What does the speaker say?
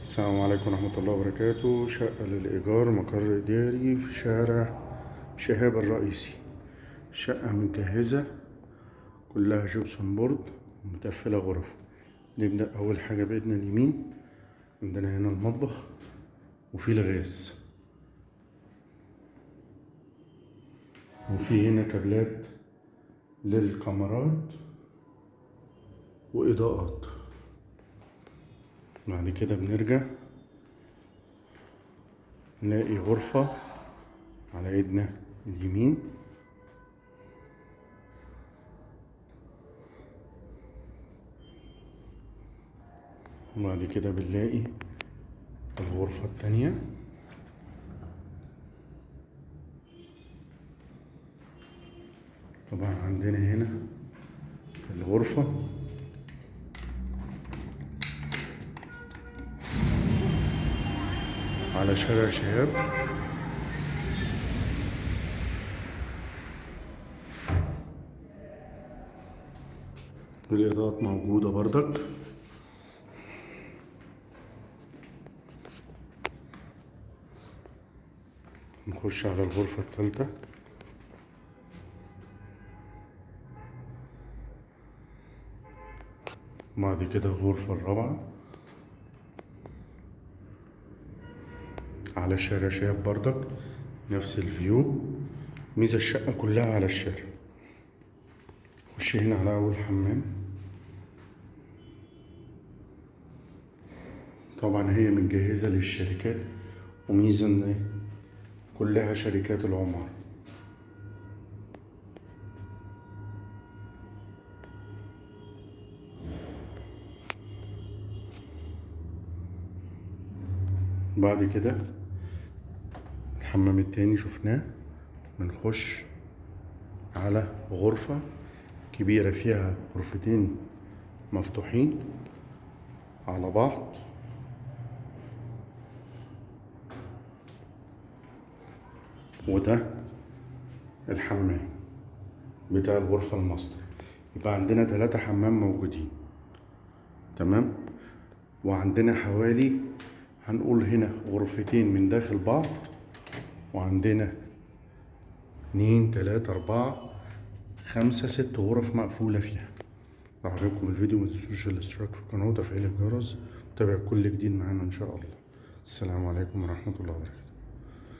السلام عليكم ورحمة الله وبركاته. شقة للإيجار مقر إداري في شارع شهاب الرئيسي. شقة متجهزة كلها gypsum board متقفلة غرف. نبدأ أول حاجة بإيدنا اليمين عندنا هنا المطبخ وفي الغاز. وفي هنا كابلات للكاميرات وإضاءات. بعد كده بنرجع نلاقي غرفة على ايدنا اليمين. وبعد كده بنلاقي الغرفة التانية. طبعا عندنا هنا الغرفة. على شارع شهاب. الإضاءات موجودة بردك نخش على الغرفة التالتة بعد كده الغرفة الرابعة. على شارع شهاب بردك نفس الفيو ميزة الشقة كلها على الشارع. خش هنا على أول حمام. طبعا هي متجهزة للشركات وميزة إن كلها شركات العمارة. بعد كده الحمام التاني شفناه بنخش على غرفة كبيرة فيها غرفتين مفتوحين على بعض. وده الحمام بتاع الغرفة الماستر. يبقى عندنا ثلاثة حمام موجودين. تمام؟ وعندنا حوالي هنقول هنا غرفتين من داخل بعض. وعندنا اتنين تلاتة أربعة خمسة ست غرف مقفولة فيها. لو عجبكم الفيديو متنسوش الاشتراك في القناة وتفعيل الجرس. وتابع كل جديد معانا إن شاء الله. السلام عليكم ورحمة الله وبركاته.